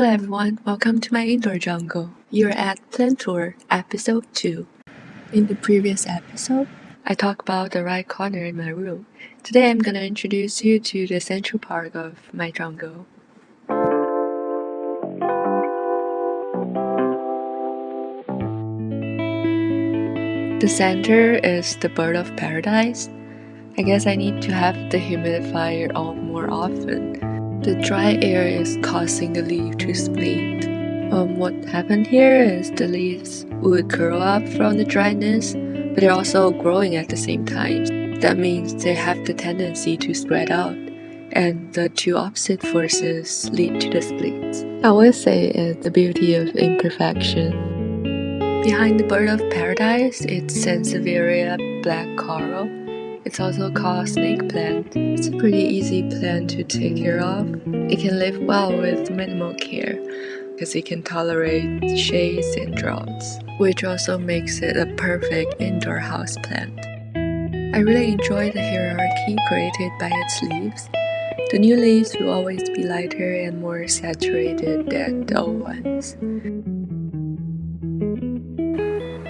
Hello everyone, welcome to my indoor jungle. You're at Plant Tour, episode 2. In the previous episode, I talked about the right corner in my room. Today I'm gonna introduce you to the central part of my jungle. The center is the bird of paradise. I guess I need to have the humidifier on more often. The dry air is causing the leaf to split. Um, what happened here is the leaves would curl up from the dryness, but they're also growing at the same time. That means they have the tendency to spread out, and the two opposite forces lead to the splits. I would say it's the beauty of imperfection. Behind the bird of paradise, it's Sansevieria black coral. It's also called snake plant. It's a pretty easy plant to take care of. It can live well with minimal care because it can tolerate shades and droughts, which also makes it a perfect indoor house plant. I really enjoy the hierarchy created by its leaves. The new leaves will always be lighter and more saturated than the old ones.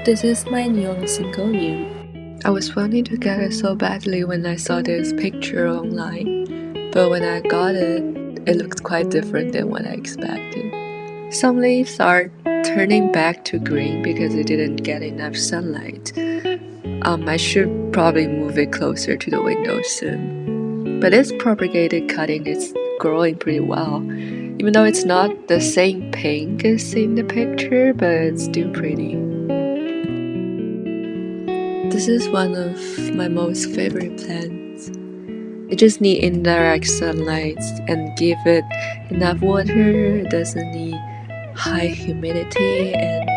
This is my neon Syngonium. I was wanting to get it so badly when I saw this picture online, but when I got it, it looked quite different than what I expected. Some leaves are turning back to green because it didn't get enough sunlight. Um, I should probably move it closer to the window soon. But this propagated cutting is growing pretty well. Even though it's not the same pink as in the picture, but it's still pretty. This is one of my most favorite plants. It just needs indirect sunlight and give it enough water. It doesn't need high humidity and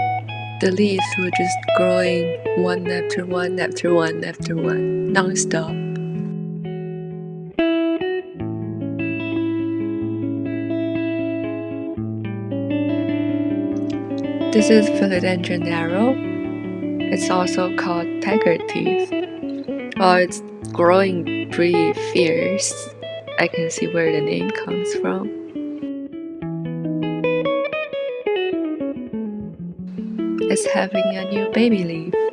the leaves will just growing one after one after one after one non-stop. This is Philodendron narrow. It's also called tiger teeth. While it's growing pretty fierce, I can see where the name comes from. It's having a new baby leaf.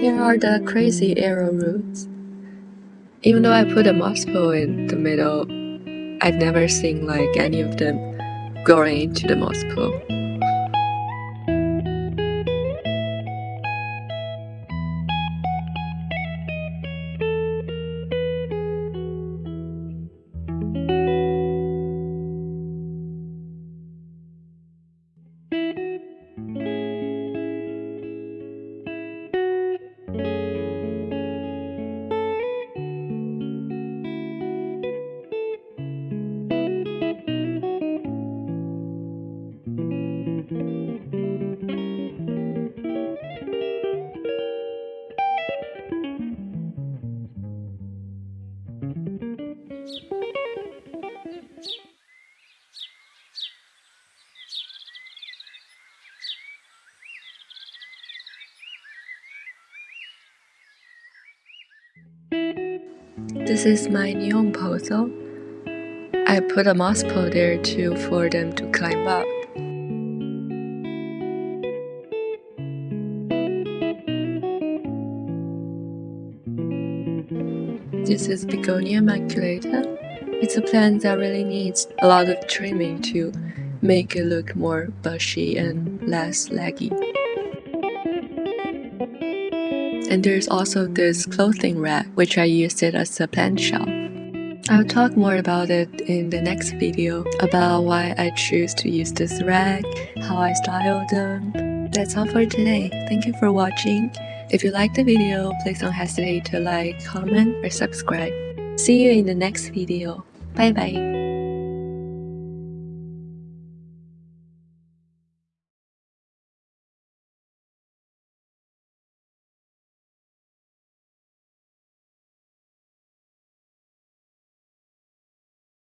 Here are the crazy arrow roots. Even though I put a moss pole in the middle, I've never seen like any of them growing into the moss This is my neon pothos. I put a moss pole there too for them to climb up. This is Begonia maculata. It's a plant that really needs a lot of trimming to make it look more bushy and less laggy. And there's also this clothing rack, which I used it as a plant shelf. I'll talk more about it in the next video about why I choose to use this rack, how I style them. That's all for today. Thank you for watching. If you liked the video, please don't hesitate to like, comment, or subscribe. See you in the next video. Bye bye.